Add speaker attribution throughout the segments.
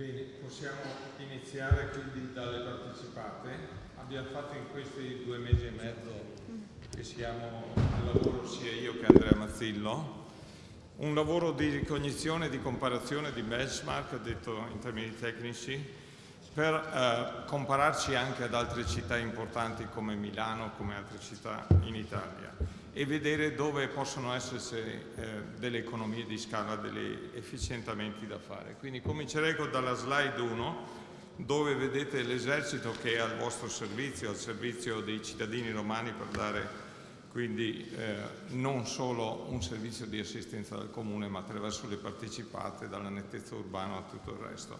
Speaker 1: Bene, possiamo iniziare quindi dalle partecipate. Abbiamo fatto in questi due mesi e mezzo che siamo al lavoro sia io che Andrea Mazzillo un lavoro di ricognizione, di comparazione, di benchmark, detto in termini tecnici, per eh, compararci anche ad altre città importanti come Milano, come altre città in Italia e vedere dove possono esserci eh, delle economie di scala, degli efficientamenti da fare. Quindi comincerei dalla slide 1 dove vedete l'esercito che è al vostro servizio, al servizio dei cittadini romani per dare quindi eh, non solo un servizio di assistenza del comune ma attraverso le partecipate, dalla nettezza urbana a tutto il resto.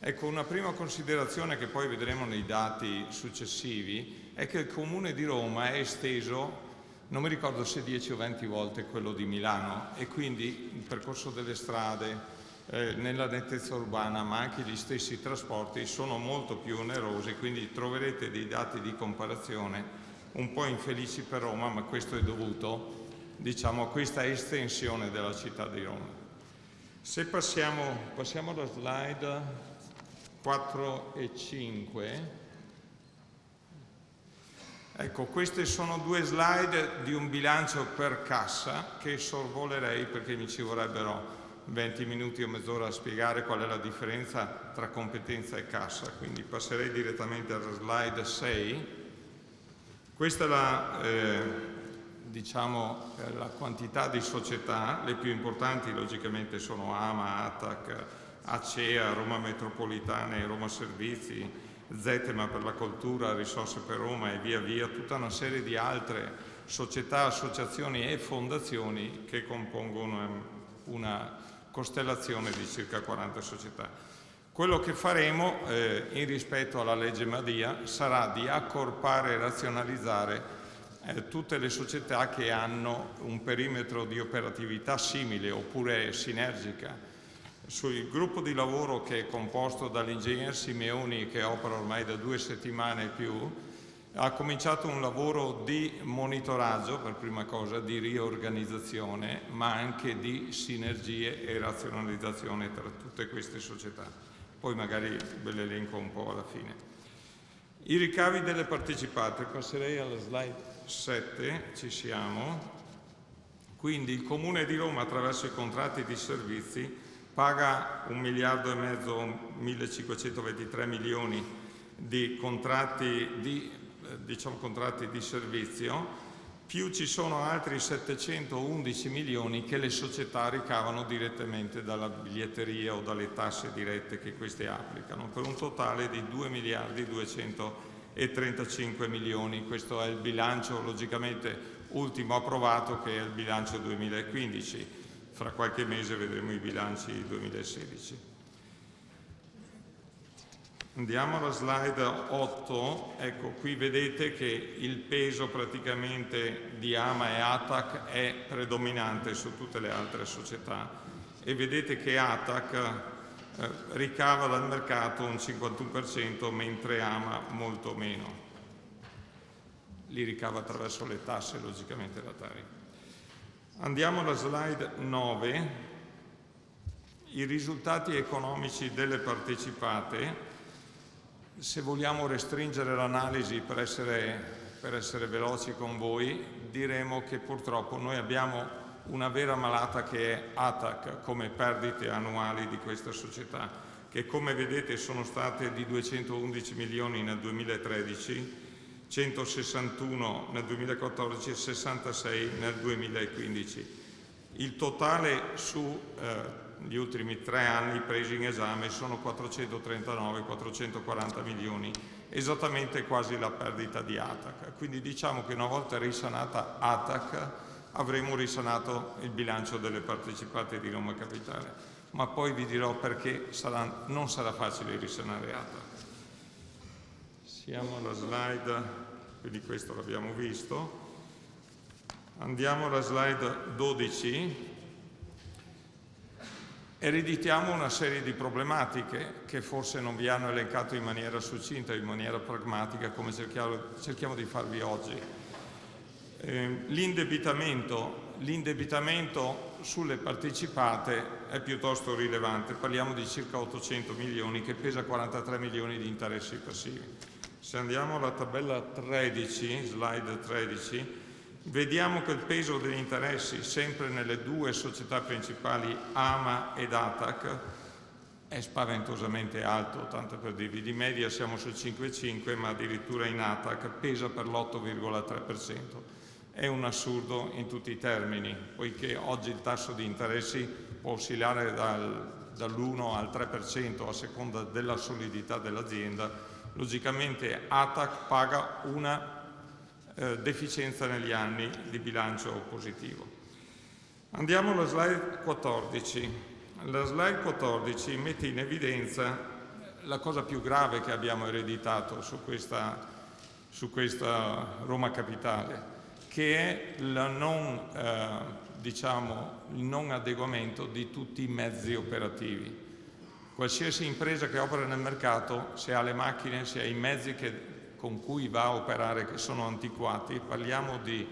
Speaker 1: Ecco, una prima considerazione che poi vedremo nei dati successivi è che il comune di Roma è esteso, non mi ricordo se 10 o 20 volte quello di Milano e quindi il percorso delle strade, eh, nella nettezza urbana ma anche gli stessi trasporti sono molto più onerosi, quindi troverete dei dati di comparazione un po' infelici per Roma, ma questo è dovuto diciamo, a questa estensione della città di Roma. Se passiamo, passiamo alla slide 4 e 5, ecco queste sono due slide di un bilancio per cassa che sorvolerei perché mi ci vorrebbero 20 minuti o mezz'ora a spiegare qual è la differenza tra competenza e cassa, quindi passerei direttamente alla slide 6 questa è la, eh, diciamo, eh, la quantità di società, le più importanti logicamente sono AMA, ATAC, ACEA, Roma Metropolitana e Roma Servizi, Zetema per la cultura, Risorse per Roma e via via, tutta una serie di altre società, associazioni e fondazioni che compongono una costellazione di circa 40 società. Quello che faremo eh, in rispetto alla legge Madia sarà di accorpare e razionalizzare eh, tutte le società che hanno un perimetro di operatività simile oppure sinergica. Sul gruppo di lavoro che è composto dall'ingegner Simeoni che opera ormai da due settimane e più, ha cominciato un lavoro di monitoraggio per prima cosa, di riorganizzazione, ma anche di sinergie e razionalizzazione tra tutte queste società poi magari ve le elenco un po' alla fine. I ricavi delle partecipate, passerei alla slide 7, ci siamo. Quindi il Comune di Roma attraverso i contratti di servizi paga un miliardo e mezzo, 1523 milioni di contratti di, diciamo, contratti di servizio più ci sono altri 711 milioni che le società ricavano direttamente dalla biglietteria o dalle tasse dirette che queste applicano, per un totale di 2 miliardi 235 milioni. Questo è il bilancio logicamente ultimo approvato che è il bilancio 2015. Fra qualche mese vedremo i bilanci 2016. Andiamo alla slide 8, ecco qui vedete che il peso praticamente di AMA e ATAC è predominante su tutte le altre società e vedete che ATAC eh, ricava dal mercato un 51% mentre AMA molto meno. Li ricava attraverso le tasse logicamente da Tari. Andiamo alla slide 9, i risultati economici delle partecipate. Se vogliamo restringere l'analisi per essere, per essere veloci con voi, diremo che purtroppo noi abbiamo una vera malata che è ATAC come perdite annuali di questa società, che come vedete sono state di 211 milioni nel 2013, 161 nel 2014 e 66 nel 2015. Il totale su eh, ultimi tre anni presi in esame sono 439-440 milioni, esattamente quasi la perdita di ATAC. Quindi diciamo che una volta risanata ATAC avremo risanato il bilancio delle partecipate di Roma Capitale, ma poi vi dirò perché sarà, non sarà facile risanare ATAC. Siamo alla slide, quindi questo l'abbiamo visto. Andiamo alla slide 12 ereditiamo una serie di problematiche che forse non vi hanno elencato in maniera succinta, in maniera pragmatica, come cerchiamo, di farvi oggi. Eh, L'indebitamento l'indebitamento sulle partecipate è piuttosto rilevante, parliamo di circa 800 milioni che pesa 43 milioni di interessi passivi. Se andiamo alla tabella 13, slide 13, vediamo che il peso degli interessi sempre nelle due società principali AMA ed ATAC è spaventosamente alto, tanto per dirvi, di media siamo sul 5,5 ma addirittura in ATAC pesa per l'8,3%. È un assurdo in tutti i termini, poiché oggi il tasso di interessi può oscillare dal, dall'1 al 3% a seconda della solidità dell'azienda, logicamente ATAC paga una eh, deficienza negli anni di bilancio positivo. Andiamo alla slide 14. La slide 14 mette in evidenza la cosa più grave che abbiamo ereditato su questa, su questa Roma Capitale, che è non, eh, diciamo, il non adeguamento di tutti i mezzi operativi. Qualsiasi impresa che opera nel mercato, se ha le macchine, se ha i mezzi che con cui va a operare che sono antiquati, parliamo di,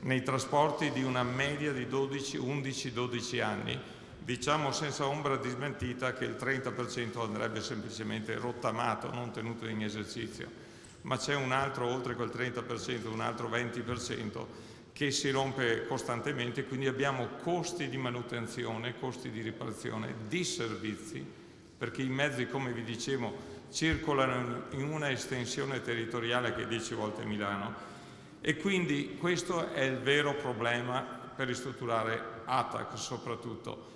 Speaker 1: nei trasporti di una media di 11-12 anni, diciamo senza ombra di smentita che il 30% andrebbe semplicemente rottamato, non tenuto in esercizio, ma c'è un altro, oltre quel 30%, un altro 20% che si rompe costantemente, quindi abbiamo costi di manutenzione, costi di riparazione, di servizi, perché i mezzi, come vi dicevo, circolano in una estensione territoriale che è 10 volte Milano e quindi questo è il vero problema per ristrutturare ATAC soprattutto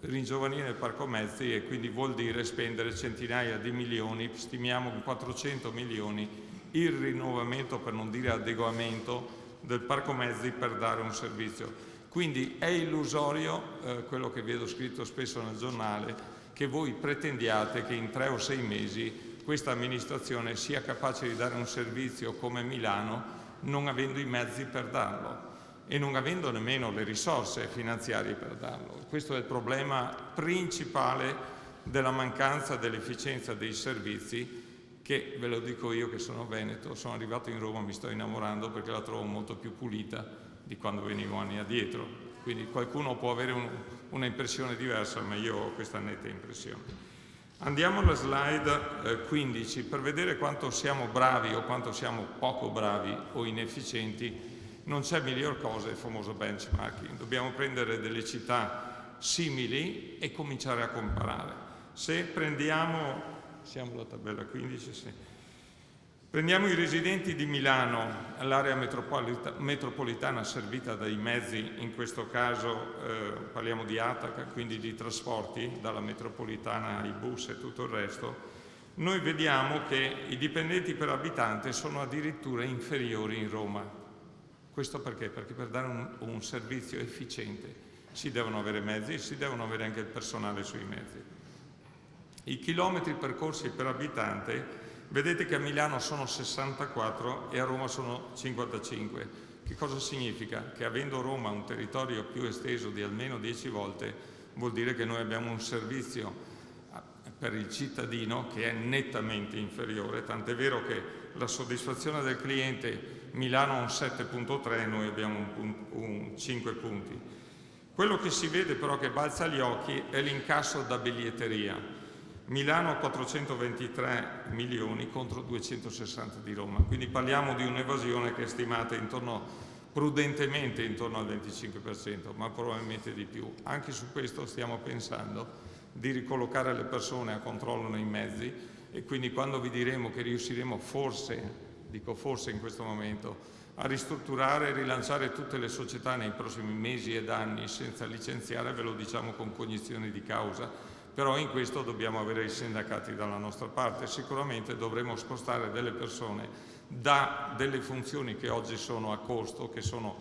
Speaker 1: ringiovanire il parco mezzi e quindi vuol dire spendere centinaia di milioni, stimiamo 400 milioni, il rinnovamento per non dire adeguamento del parco mezzi per dare un servizio. Quindi è illusorio eh, quello che vedo scritto spesso nel giornale che voi pretendiate che in tre o sei mesi questa amministrazione sia capace di dare un servizio come Milano non avendo i mezzi per darlo e non avendo nemmeno le risorse finanziarie per darlo. Questo è il problema principale della mancanza dell'efficienza dei servizi che, ve lo dico io che sono veneto, sono arrivato in Roma, mi sto innamorando perché la trovo molto più pulita di quando venivo anni addietro. Quindi qualcuno può avere un, una impressione diversa, ma io ho questa netta impressione. Andiamo alla slide eh, 15 per vedere quanto siamo bravi o quanto siamo poco bravi o inefficienti. Non c'è miglior cosa il famoso benchmarking. Dobbiamo prendere delle città simili e cominciare a comparare. Se prendiamo, siamo alla tabella 15, sì, Prendiamo i residenti di Milano, l'area metropolita metropolitana servita dai mezzi, in questo caso eh, parliamo di Ataca, quindi di trasporti, dalla metropolitana ai bus e tutto il resto, noi vediamo che i dipendenti per abitante sono addirittura inferiori in Roma. Questo perché? Perché per dare un, un servizio efficiente si devono avere mezzi e si devono avere anche il personale sui mezzi. I chilometri percorsi per abitante Vedete che a Milano sono 64 e a Roma sono 55. Che cosa significa? Che avendo Roma un territorio più esteso di almeno 10 volte, vuol dire che noi abbiamo un servizio per il cittadino che è nettamente inferiore, tant'è vero che la soddisfazione del cliente Milano ha un 7.3 noi abbiamo un, un 5 punti. Quello che si vede però che balza agli occhi è l'incasso da biglietteria. Milano 423 milioni contro 260 di Roma, quindi parliamo di un'evasione che è stimata intorno, prudentemente intorno al 25%, ma probabilmente di più. Anche su questo stiamo pensando di ricollocare le persone a controllo nei mezzi e quindi quando vi diremo che riusciremo forse, dico forse in questo momento, a ristrutturare e rilanciare tutte le società nei prossimi mesi ed anni senza licenziare, ve lo diciamo con cognizione di causa, però in questo dobbiamo avere i sindacati dalla nostra parte. Sicuramente dovremo spostare delle persone da delle funzioni che oggi sono a costo, che sono,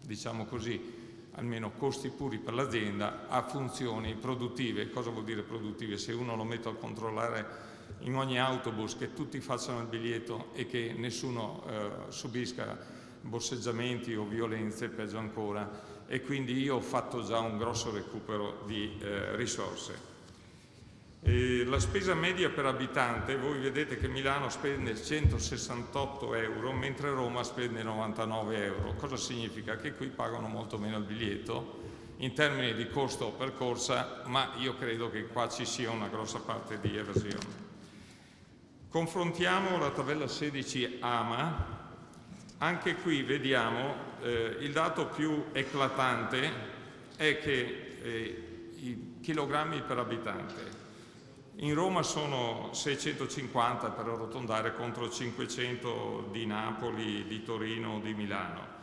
Speaker 1: diciamo così, almeno costi puri per l'azienda, a funzioni produttive. Cosa vuol dire produttive? Se uno lo metto a controllare in ogni autobus, che tutti facciano il biglietto e che nessuno eh, subisca borseggiamenti o violenze, peggio ancora, e quindi io ho fatto già un grosso recupero di eh, risorse. E la spesa media per abitante, voi vedete che Milano spende 168 euro, mentre Roma spende 99 euro. Cosa significa? Che qui pagano molto meno il biglietto in termini di costo per corsa, ma io credo che qua ci sia una grossa parte di evasione. Confrontiamo la tabella 16 AMA, anche qui vediamo eh, il dato più eclatante è che eh, i chilogrammi per abitante in Roma sono 650 per arrotondare contro 500 di Napoli, di Torino o di Milano.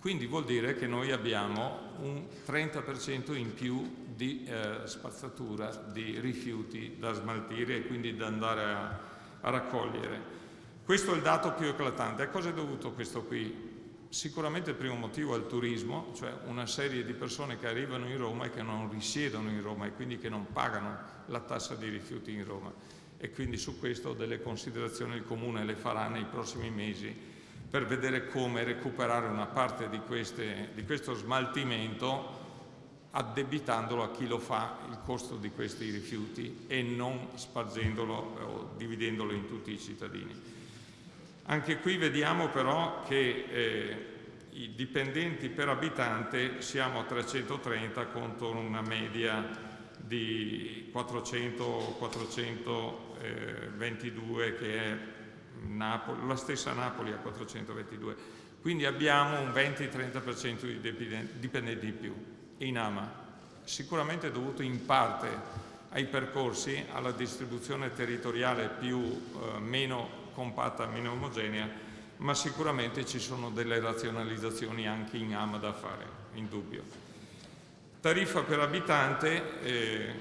Speaker 1: Quindi vuol dire che noi abbiamo un 30% in più di eh, spazzatura di rifiuti da smaltire e quindi da andare a, a raccogliere. Questo è il dato più eclatante. A cosa è dovuto questo qui? Sicuramente il primo motivo è il turismo, cioè una serie di persone che arrivano in Roma e che non risiedono in Roma e quindi che non pagano la tassa di rifiuti in Roma. E quindi su questo delle considerazioni il Comune le farà nei prossimi mesi per vedere come recuperare una parte di, queste, di questo smaltimento addebitandolo a chi lo fa il costo di questi rifiuti e non spargendolo o dividendolo in tutti i cittadini. Anche qui vediamo però che eh, i dipendenti per abitante siamo a 330 contro una media di 400-422 che è Napoli, la stessa Napoli a 422. Quindi abbiamo un 20-30% di dipendenti in più in AMA, sicuramente dovuto in parte ai percorsi, alla distribuzione territoriale più eh, meno compatta, meno omogenea, ma sicuramente ci sono delle razionalizzazioni anche in AMA da fare, in dubbio. Tariffa per abitante, eh,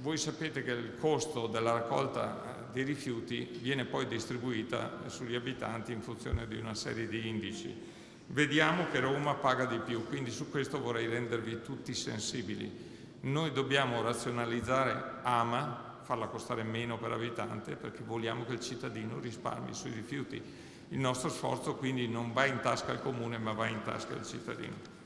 Speaker 1: voi sapete che il costo della raccolta dei rifiuti viene poi distribuita sugli abitanti in funzione di una serie di indici. Vediamo che Roma paga di più, quindi su questo vorrei rendervi tutti sensibili. Noi dobbiamo razionalizzare AMA farla costare meno per abitante perché vogliamo che il cittadino risparmi sui rifiuti. Il nostro sforzo quindi non va in tasca al comune ma va in tasca al cittadino.